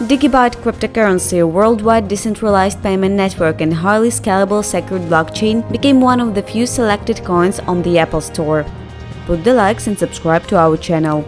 Digibyte cryptocurrency, a worldwide decentralized payment network and highly scalable secured blockchain, became one of the few selected coins on the Apple Store. Put the likes and subscribe to our channel.